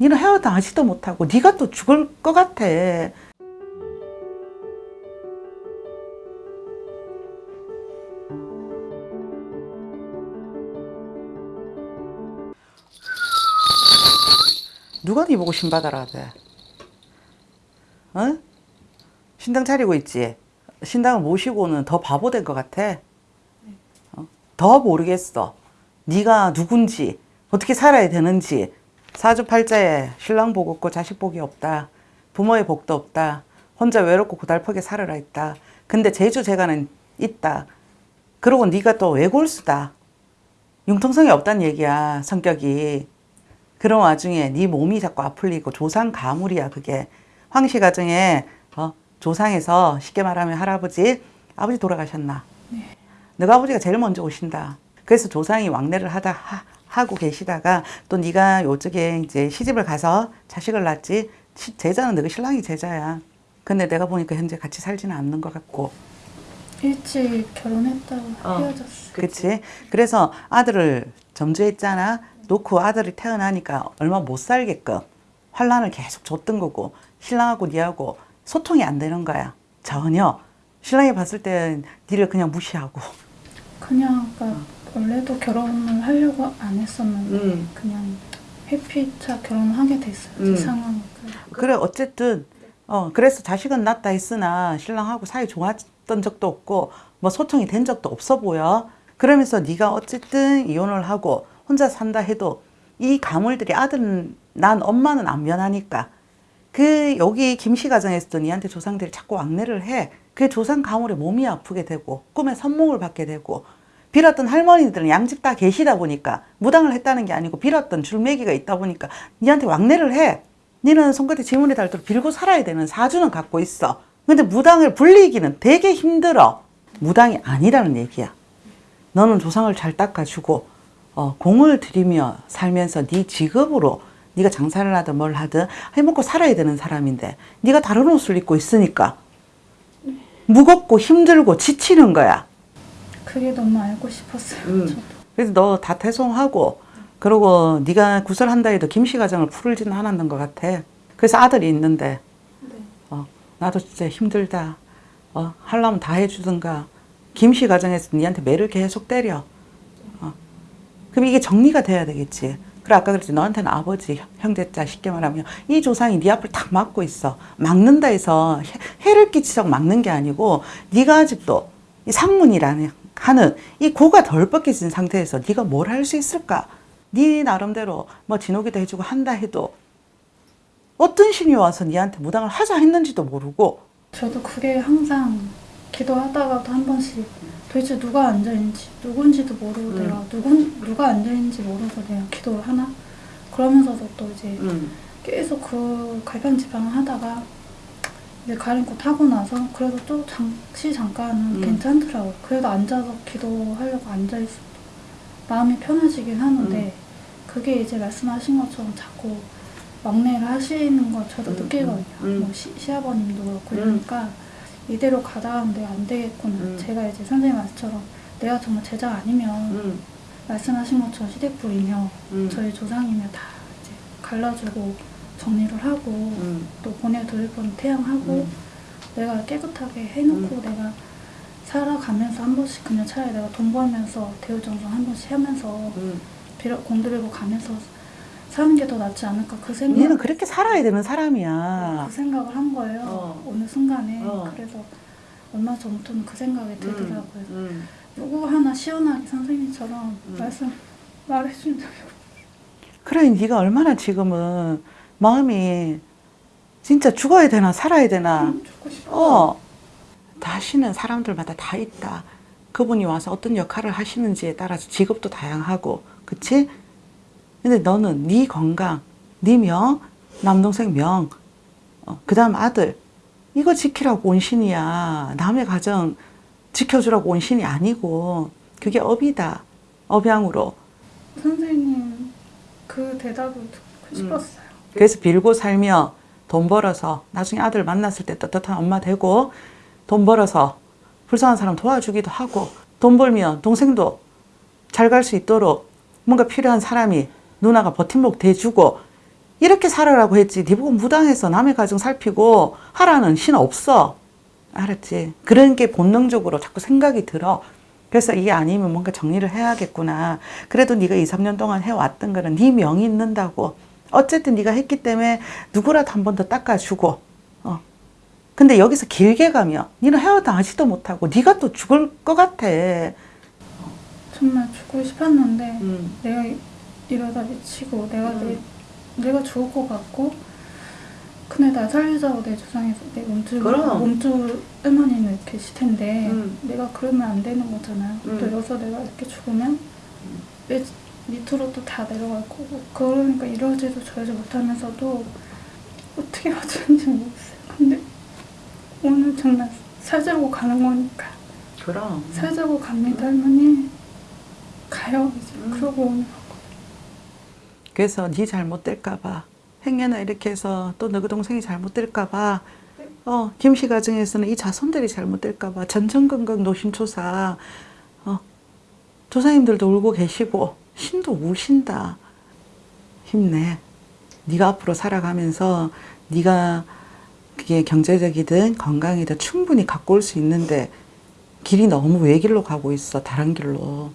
니는 헤어나지도 못하고 네가 또 죽을 것 같아. 누가 네 보고 신받아라 돼? 어? 신당 차리고 있지? 신당을 모시고는 더 바보 된 것 같아? 어? 더 모르겠어. 네가 누군지, 어떻게 살아야 되는지. 사주팔자에 신랑 복 없고 자식 복이 없다. 부모의 복도 없다. 혼자 외롭고 고달프게 살아라 있다. 근데 제주재간은 있다. 그러고 네가 또 외골수다. 융통성이 없다는 얘기야, 성격이. 그런 와중에 네 몸이 자꾸 아플리고 조상 가물이야, 그게. 황씨 가정에 어, 조상에서 쉽게 말하면 할아버지, 아버지 돌아가셨나? 네. 너가 아버지가 제일 먼저 오신다. 그래서 조상이 왕래를 하다 하, 고 계시다가 또 네가 요쪽에 이제 시집을 가서 자식을 낳지 시- 제자는 너가 신랑이 제자야. 근데 내가 보니까 현재 같이 살지는 않는 것 같고. 일찍 결혼했다가 어. 헤어졌어. 그치? 그래서 아들을 점주했잖아. 놓고 아들이 태어나니까 얼마 못 살게끔 환란을 계속 줬던 거고 신랑하고 니하고 소통이 안 되는 거야. 전혀. 신랑이 봤을 때 니를 그냥 무시하고. 그냥 그러니까 원래도 결혼을 하려고 안 했었는데 음. 그냥 회피차 결혼하게 됐어요. 음. 제 상황이. 그래 어쨌든 어 그래서 자식은 낳다 했으나 신랑하고 사이 좋았던 적도 없고 뭐 소통이 된 적도 없어 보여. 그러면서 네가 어쨌든 이혼을 하고 혼자 산다 해도 이 가물들이 아들은 난 엄마는 안 변하니까 그 여기 김씨 가정에서도 니한테 조상들이 자꾸 왕래를 해. 그 조상 가물에 몸이 아프게 되고 꿈에 선몽을 받게 되고 빌었던 할머니들은 양집 다 계시다 보니까 무당을 했다는 게 아니고 빌었던 줄매기가 있다 보니까 니한테 왕래를 해. 니는 손끝에 지문이 닳도록 빌고 살아야 되는 사주는 갖고 있어. 근데 무당을 불리기는 되게 힘들어. 무당이 아니라는 얘기야. 너는 조상을 잘 닦아주고 어, 공을 들이며 살면서 네 직업으로 네가 장사를 하든 뭘 하든 해먹고 살아야 되는 사람인데 네가 다른 옷을 입고 있으니까 무겁고 힘들고 지치는 거야. 그게 너무 알고 싶었어요. 음. 그래서 너 다 퇴송하고 그러고 네가 구설한다 해도 김씨 가정을 풀지는 않았는 것 같아. 그래서 아들이 있는데 네. 어, 나도 진짜 힘들다. 어, 하려면 다 해주든가. 김씨 가정에서 니한테 매를 계속 때려. 어. 그럼 이게 정리가 돼야 되겠지. 그래 아까 그랬지 너한테는 아버지 형제자 쉽게 말하면 이 조상이 네 앞을 탁 막고 있어. 막는다 해서 해, 를 끼치자고 막는 게 아니고 네가 아직도 이 상문이라는 하는 이 고가 덜 벗겨진 상태에서 네가 뭘 할 수 있을까? 네 나름대로 뭐 진호기도 해주고 한다 해도 어떤 신이 와서 니한테 무당을 하자 했는지도 모르고 저도 그게 항상 기도하다가도 한 번씩 도대체 누가 앉아있는지 누군지도 모르고 음. 내가 누군 누가 앉아있는지 모르고 내가 기도를 하나 그러면서도 또 이제 음. 계속 그 갈팡질팡 하다가 이제 가림꽃 하고 나서 그래도 또 잠시 잠깐은 음. 괜찮더라고요. 그래도 앉아서 기도하려고 앉아있어도 마음이 편해지긴 하는데 음. 그게 이제 말씀하신 것처럼 자꾸 왕래를 하시는 걸 저도 음, 느끼거든요. 음. 뭐 시, 시아버님도 그렇고 음. 이러니까 이대로 가다 하면 내가 안 되겠구나. 음. 제가 이제 선생님 말씀처럼 내가 정말 제자 아니면 음. 말씀하신 것처럼 시댁불이며 음. 저희 조상이며 다 이제 갈라주고 정리를 하고 음. 또 보내드릴 분 태양하고 음. 내가 깨끗하게 해놓고 내가 살아가면서 한 번씩 그냥 차라리 내가 돈 벌면서 대우정성 한 번씩 하면서 음. 빌어, 공들이고 가면서 사는 게 더 낫지 않을까 그 생각 니는 그렇게 살아야 되는 사람이야. 그 생각을 한 거예요 어. 어느 순간에 어. 그래서 얼마 전부터는 그 생각이 들더라고요 음. 누구 하나 시원하게 선생님처럼 음. 말씀 말해준 적이 그래 네가 얼마나 지금은 마음이 진짜 죽어야 되나 살아야 되나. 싶어. 어. 다시는 사람들마다 다 있다. 그분이 와서 어떤 역할을 하시는지에 따라서 직업도 다양하고 그치? 근데 너는 네 건강 네 명 남동생 명 어, 그 다음 아들. 이거 지키라고 온 신이야. 남의 가정 지켜주라고 온 신이 아니고. 그게 업이다. 업양으로. 선생님 그 대답을 음. 듣고 싶었어요 그래서 빌고 살며 돈 벌어서 나중에 아들 만났을 때 떳떳한 엄마 되고 돈 벌어서 불쌍한 사람 도와주기도 하고 돈 벌면 동생도 잘 갈 수 있도록 뭔가 필요한 사람이 누나가 버팀목 대주고 이렇게 살아라고 했지. 네 보고 무당해서 남의 가정 살피고 하라는 신 없어. 알았지? 그런 게 본능적으로 자꾸 생각이 들어. 그래서 이게 아니면 뭔가 정리를 해야겠구나. 그래도 네가 2, 3년 동안 해왔던 거는 네 명이 있는다고. 어쨌든 네가 했기 때문에 누구라도 한 번 더 닦아주고. 어. 근데 여기서 길게 가면 니는 헤어도 하지도 못하고 네가 또 죽을 것 같아. 정말 죽고 싶었는데 음. 내가 이러다 미치고 내가 음. 내, 내가 죽을 것 같고 근데 나 살리자고 내 주장에서 내 몸줄. 몸줄 할머니는 계실 텐데 음. 내가 그러면 안 되는 거잖아요. 음. 또 여기서 내가 이렇게 죽으면 내 밑으로 또 다 내려갈 거고 그러니까 이러지도 저러지 못하면서도 어떻게 어쩌는지 모르겠어요. 근데 오늘 정말 살자고 가는 거니까. 그럼. 살자고 갑니다 할머니. 가요 이제. 음. 그러고 오늘 그래서 네 잘못될까 봐 행여나 이렇게 해서 또 너희 동생이 잘못될까 봐 어 김씨 가정에서는 이 자손들이 잘못될까 봐 전전긍긍 노심초사 어 조사님들도 울고 계시고 신도 우신다 힘내 네가 앞으로 살아가면서 네가 그게 경제적이든 건강이든 충분히 갖고 올 수 있는데 길이 너무 외길로 가고 있어 다른 길로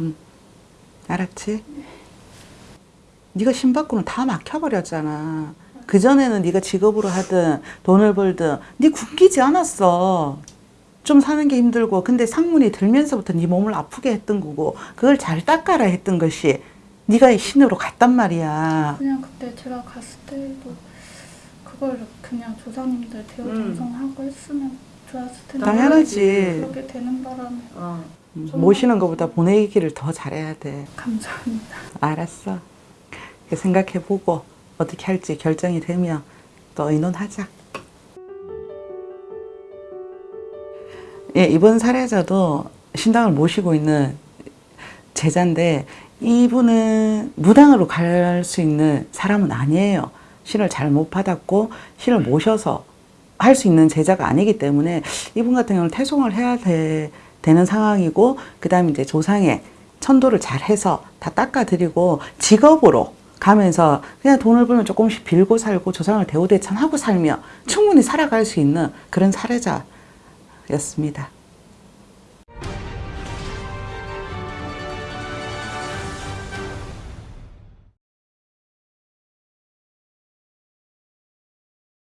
응 알았지? 네가 신받고는 다 막혀버렸잖아. 그 전에는 네가 직업으로 하든 돈을 벌든 네 굶기지 않았어. 좀 사는 게 힘들고 근데 상문이 들면서부터 네 몸을 아프게 했던 거고 그걸 잘 닦아라 했던 것이 네가 신으로 갔단 말이야. 그냥 그때 제가 갔을 때도 그걸 그냥 조상님들 대우 음. 정성하고 했으면 좋았을 텐데 당연하지. 그렇게 되는 바람에 음, 모시는 것보다 보내기를 더 잘해야 돼. 감사합니다. 알았어. 생각해보고 어떻게 할지 결정이 되면 또 의논하자. 예, 이번 사례자도 신당을 모시고 있는 제자인데 이분은 무당으로 갈 수 있는 사람은 아니에요. 신을 잘 못 받았고 신을 모셔서 할 수 있는 제자가 아니기 때문에 이분 같은 경우는 태송을 해야 돼, 되는 상황이고 그 다음에 이제 조상의 천도를 잘 해서 다 닦아드리고 직업으로 가면서 그냥 돈을 벌면 조금씩 빌고 살고 조상을 대우대천하고 살며 충분히 살아갈 수 있는 그런 사례자 였습니다.